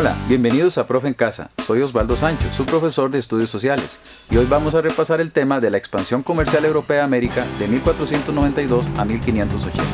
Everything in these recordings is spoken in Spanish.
Hola, bienvenidos a Profe en Casa. Soy Osvaldo Sancho, su profesor de Estudios Sociales, y hoy vamos a repasar el tema de la expansión comercial europea a América de 1492 a 1580.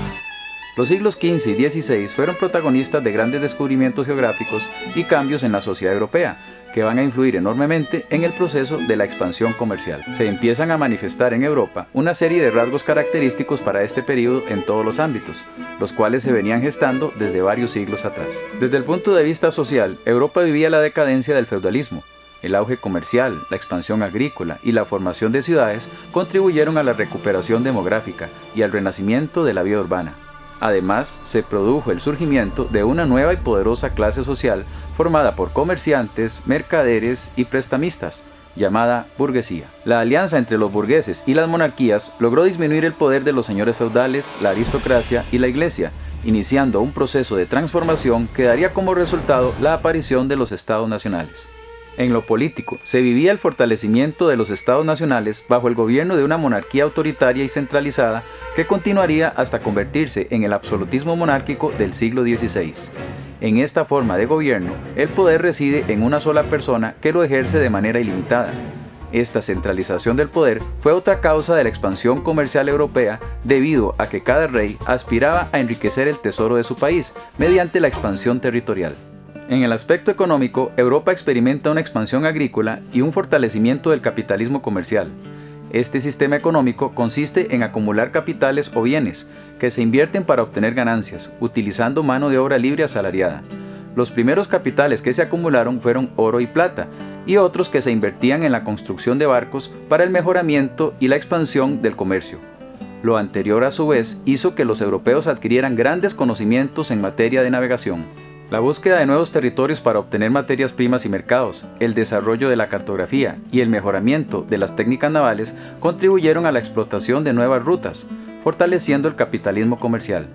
Los siglos XV y XVI fueron protagonistas de grandes descubrimientos geográficos y cambios en la sociedad europea, que van a influir enormemente en el proceso de la expansión comercial. Se empiezan a manifestar en Europa una serie de rasgos característicos para este periodo en todos los ámbitos, los cuales se venían gestando desde varios siglos atrás. Desde el punto de vista social, Europa vivía la decadencia del feudalismo, el auge comercial, la expansión agrícola y la formación de ciudades contribuyeron a la recuperación demográfica y al renacimiento de la vida urbana. Además, se produjo el surgimiento de una nueva y poderosa clase social formada por comerciantes, mercaderes y prestamistas, llamada burguesía. La alianza entre los burgueses y las monarquías logró disminuir el poder de los señores feudales, la aristocracia y la iglesia, iniciando un proceso de transformación que daría como resultado la aparición de los estados nacionales. En lo político, se vivía el fortalecimiento de los estados nacionales bajo el gobierno de una monarquía autoritaria y centralizada que continuaría hasta convertirse en el absolutismo monárquico del siglo XVI. En esta forma de gobierno, el poder reside en una sola persona que lo ejerce de manera ilimitada. Esta centralización del poder fue otra causa de la expansión comercial europea debido a que cada rey aspiraba a enriquecer el tesoro de su país mediante la expansión territorial. En el aspecto económico, Europa experimenta una expansión agrícola y un fortalecimiento del capitalismo comercial. Este sistema económico consiste en acumular capitales o bienes que se invierten para obtener ganancias, utilizando mano de obra libre asalariada. Los primeros capitales que se acumularon fueron oro y plata, y otros que se invertían en la construcción de barcos para el mejoramiento y la expansión del comercio. Lo anterior a su vez hizo que los europeos adquirieran grandes conocimientos en materia de navegación. La búsqueda de nuevos territorios para obtener materias primas y mercados, el desarrollo de la cartografía y el mejoramiento de las técnicas navales contribuyeron a la explotación de nuevas rutas, fortaleciendo el capitalismo comercial.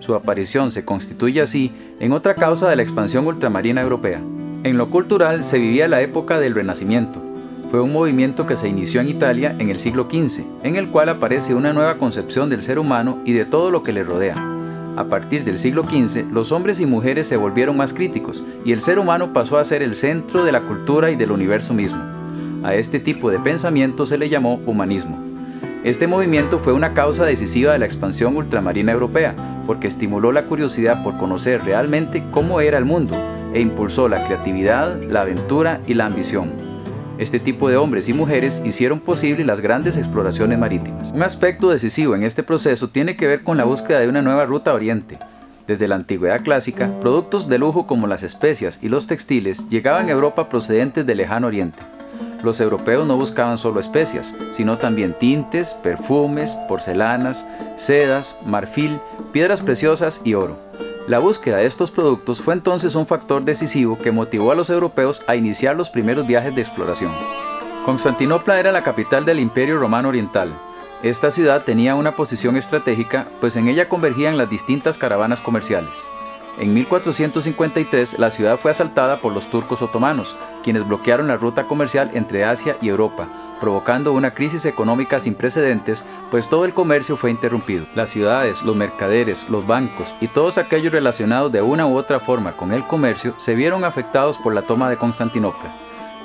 Su aparición se constituye así en otra causa de la expansión ultramarina europea. En lo cultural se vivía la época del Renacimiento. Fue un movimiento que se inició en Italia en el siglo XV, en el cual aparece una nueva concepción del ser humano y de todo lo que le rodea a partir del siglo XV, los hombres y mujeres se volvieron más críticos y el ser humano pasó a ser el centro de la cultura y del universo mismo. A este tipo de pensamiento se le llamó humanismo. Este movimiento fue una causa decisiva de la expansión ultramarina europea, porque estimuló la curiosidad por conocer realmente cómo era el mundo e impulsó la creatividad, la aventura y la ambición. Este tipo de hombres y mujeres hicieron posible las grandes exploraciones marítimas. Un aspecto decisivo en este proceso tiene que ver con la búsqueda de una nueva ruta a oriente. Desde la antigüedad clásica, productos de lujo como las especias y los textiles llegaban a Europa procedentes del lejano oriente. Los europeos no buscaban solo especias, sino también tintes, perfumes, porcelanas, sedas, marfil, piedras preciosas y oro. La búsqueda de estos productos fue entonces un factor decisivo que motivó a los europeos a iniciar los primeros viajes de exploración. Constantinopla era la capital del Imperio Romano Oriental. Esta ciudad tenía una posición estratégica, pues en ella convergían las distintas caravanas comerciales. En 1453 la ciudad fue asaltada por los turcos otomanos, quienes bloquearon la ruta comercial entre Asia y Europa, provocando una crisis económica sin precedentes, pues todo el comercio fue interrumpido. Las ciudades, los mercaderes, los bancos y todos aquellos relacionados de una u otra forma con el comercio se vieron afectados por la toma de Constantinopla.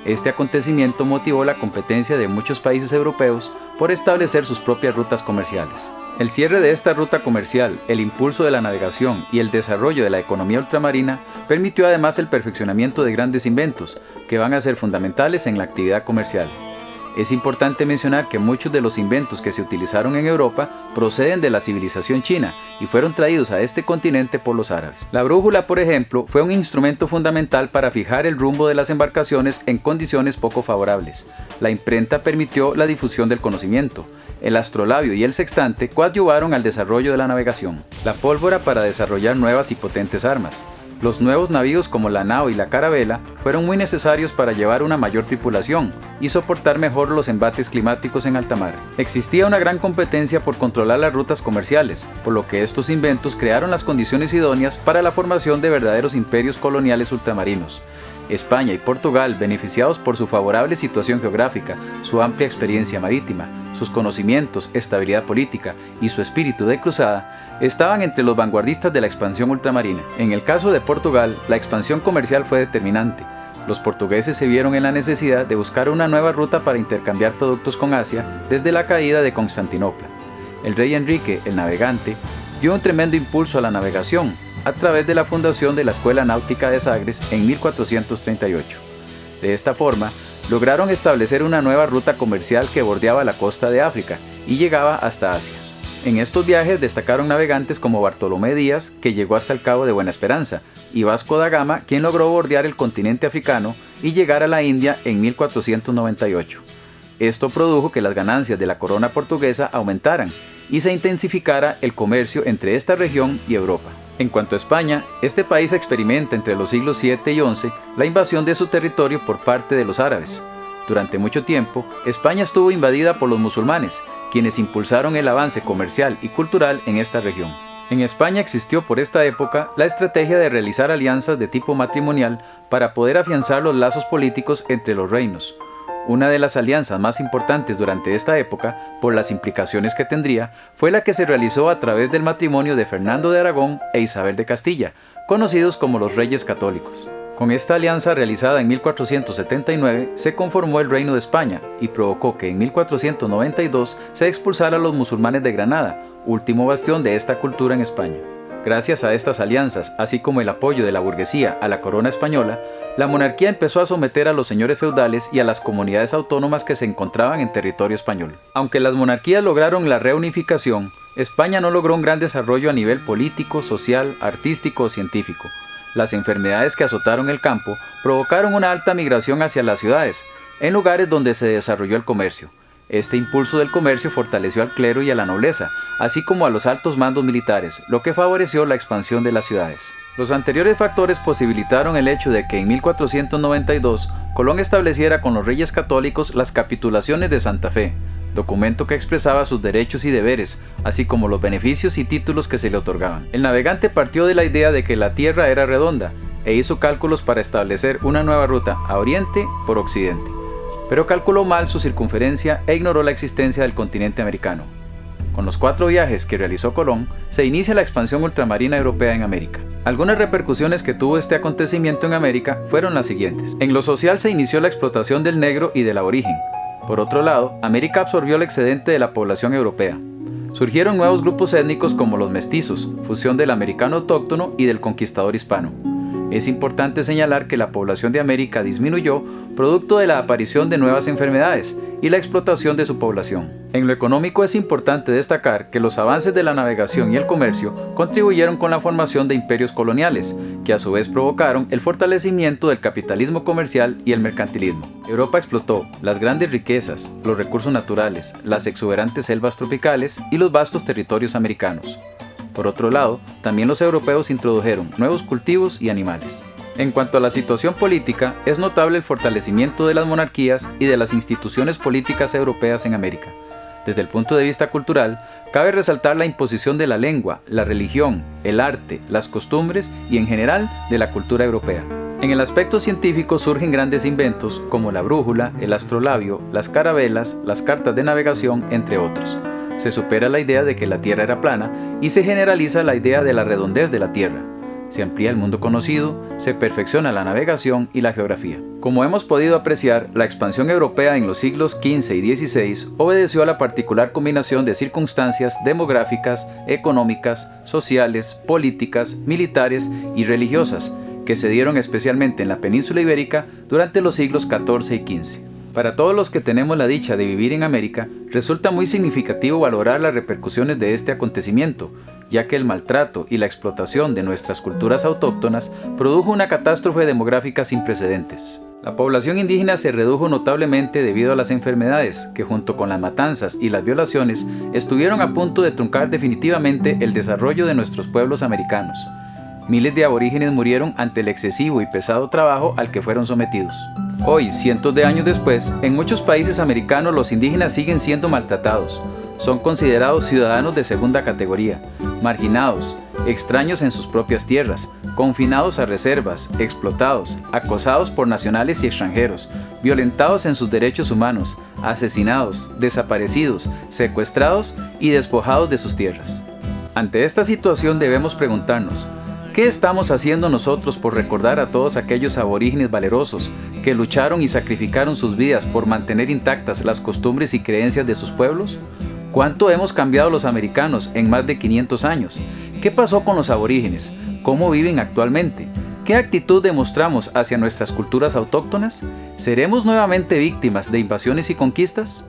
Este acontecimiento motivó la competencia de muchos países europeos por establecer sus propias rutas comerciales. El cierre de esta ruta comercial, el impulso de la navegación y el desarrollo de la economía ultramarina permitió además el perfeccionamiento de grandes inventos que van a ser fundamentales en la actividad comercial. Es importante mencionar que muchos de los inventos que se utilizaron en Europa proceden de la civilización china y fueron traídos a este continente por los árabes. La brújula, por ejemplo, fue un instrumento fundamental para fijar el rumbo de las embarcaciones en condiciones poco favorables. La imprenta permitió la difusión del conocimiento. El astrolabio y el sextante coadyuvaron al desarrollo de la navegación. La pólvora para desarrollar nuevas y potentes armas. Los nuevos navíos como la nao y la carabela fueron muy necesarios para llevar una mayor tripulación y soportar mejor los embates climáticos en alta mar. Existía una gran competencia por controlar las rutas comerciales, por lo que estos inventos crearon las condiciones idóneas para la formación de verdaderos imperios coloniales ultramarinos. España y Portugal, beneficiados por su favorable situación geográfica, su amplia experiencia marítima, sus conocimientos, estabilidad política y su espíritu de cruzada estaban entre los vanguardistas de la expansión ultramarina. En el caso de Portugal, la expansión comercial fue determinante. Los portugueses se vieron en la necesidad de buscar una nueva ruta para intercambiar productos con Asia desde la caída de Constantinopla. El rey Enrique, el navegante, dio un tremendo impulso a la navegación a través de la fundación de la Escuela Náutica de Sagres en 1438. De esta forma, lograron establecer una nueva ruta comercial que bordeaba la costa de África y llegaba hasta Asia. En estos viajes destacaron navegantes como Bartolomé Díaz, que llegó hasta el Cabo de Buena Esperanza, y Vasco da Gama, quien logró bordear el continente africano y llegar a la India en 1498. Esto produjo que las ganancias de la corona portuguesa aumentaran y se intensificara el comercio entre esta región y Europa. En cuanto a España, este país experimenta entre los siglos 7 y 11 la invasión de su territorio por parte de los árabes. Durante mucho tiempo, España estuvo invadida por los musulmanes, quienes impulsaron el avance comercial y cultural en esta región. En España existió por esta época la estrategia de realizar alianzas de tipo matrimonial para poder afianzar los lazos políticos entre los reinos, una de las alianzas más importantes durante esta época, por las implicaciones que tendría, fue la que se realizó a través del matrimonio de Fernando de Aragón e Isabel de Castilla, conocidos como los Reyes Católicos. Con esta alianza realizada en 1479 se conformó el Reino de España y provocó que en 1492 se expulsara a los musulmanes de Granada, último bastión de esta cultura en España. Gracias a estas alianzas, así como el apoyo de la burguesía a la corona española, la monarquía empezó a someter a los señores feudales y a las comunidades autónomas que se encontraban en territorio español. Aunque las monarquías lograron la reunificación, España no logró un gran desarrollo a nivel político, social, artístico o científico. Las enfermedades que azotaron el campo provocaron una alta migración hacia las ciudades, en lugares donde se desarrolló el comercio. Este impulso del comercio fortaleció al clero y a la nobleza, así como a los altos mandos militares, lo que favoreció la expansión de las ciudades. Los anteriores factores posibilitaron el hecho de que en 1492 Colón estableciera con los reyes católicos las capitulaciones de Santa Fe, documento que expresaba sus derechos y deberes, así como los beneficios y títulos que se le otorgaban. El navegante partió de la idea de que la tierra era redonda e hizo cálculos para establecer una nueva ruta a oriente por occidente pero calculó mal su circunferencia e ignoró la existencia del continente americano. Con los cuatro viajes que realizó Colón, se inicia la expansión ultramarina europea en América. Algunas repercusiones que tuvo este acontecimiento en América fueron las siguientes. En lo social se inició la explotación del negro y del aborigen. Por otro lado, América absorbió el excedente de la población europea. Surgieron nuevos grupos étnicos como los mestizos, fusión del americano autóctono y del conquistador hispano. Es importante señalar que la población de América disminuyó producto de la aparición de nuevas enfermedades y la explotación de su población. En lo económico es importante destacar que los avances de la navegación y el comercio contribuyeron con la formación de imperios coloniales, que a su vez provocaron el fortalecimiento del capitalismo comercial y el mercantilismo. Europa explotó las grandes riquezas, los recursos naturales, las exuberantes selvas tropicales y los vastos territorios americanos. Por otro lado, también los europeos introdujeron nuevos cultivos y animales. En cuanto a la situación política, es notable el fortalecimiento de las monarquías y de las instituciones políticas europeas en América. Desde el punto de vista cultural, cabe resaltar la imposición de la lengua, la religión, el arte, las costumbres y en general de la cultura europea. En el aspecto científico surgen grandes inventos como la brújula, el astrolabio, las carabelas, las cartas de navegación, entre otros se supera la idea de que la Tierra era plana y se generaliza la idea de la redondez de la Tierra. Se amplía el mundo conocido, se perfecciona la navegación y la geografía. Como hemos podido apreciar, la expansión europea en los siglos XV y XVI obedeció a la particular combinación de circunstancias demográficas, económicas, sociales, políticas, militares y religiosas, que se dieron especialmente en la península ibérica durante los siglos XIV y XV. Para todos los que tenemos la dicha de vivir en América, resulta muy significativo valorar las repercusiones de este acontecimiento, ya que el maltrato y la explotación de nuestras culturas autóctonas produjo una catástrofe demográfica sin precedentes. La población indígena se redujo notablemente debido a las enfermedades, que junto con las matanzas y las violaciones estuvieron a punto de truncar definitivamente el desarrollo de nuestros pueblos americanos. Miles de aborígenes murieron ante el excesivo y pesado trabajo al que fueron sometidos. Hoy, cientos de años después, en muchos países americanos los indígenas siguen siendo maltratados. son considerados ciudadanos de segunda categoría, marginados, extraños en sus propias tierras, confinados a reservas, explotados, acosados por nacionales y extranjeros, violentados en sus derechos humanos, asesinados, desaparecidos, secuestrados y despojados de sus tierras. Ante esta situación debemos preguntarnos, ¿qué estamos haciendo nosotros por recordar a todos aquellos aborígenes valerosos que lucharon y sacrificaron sus vidas por mantener intactas las costumbres y creencias de sus pueblos? ¿Cuánto hemos cambiado los americanos en más de 500 años? ¿Qué pasó con los aborígenes? ¿Cómo viven actualmente? ¿Qué actitud demostramos hacia nuestras culturas autóctonas? ¿Seremos nuevamente víctimas de invasiones y conquistas?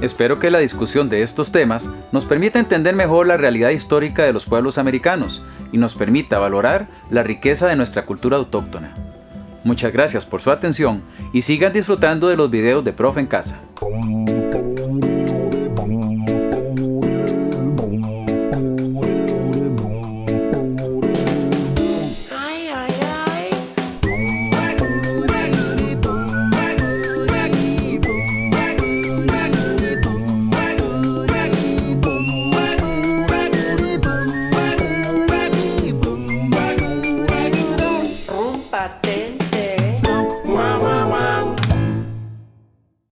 Espero que la discusión de estos temas nos permita entender mejor la realidad histórica de los pueblos americanos y nos permita valorar la riqueza de nuestra cultura autóctona. Muchas gracias por su atención y sigan disfrutando de los videos de Profe en Casa.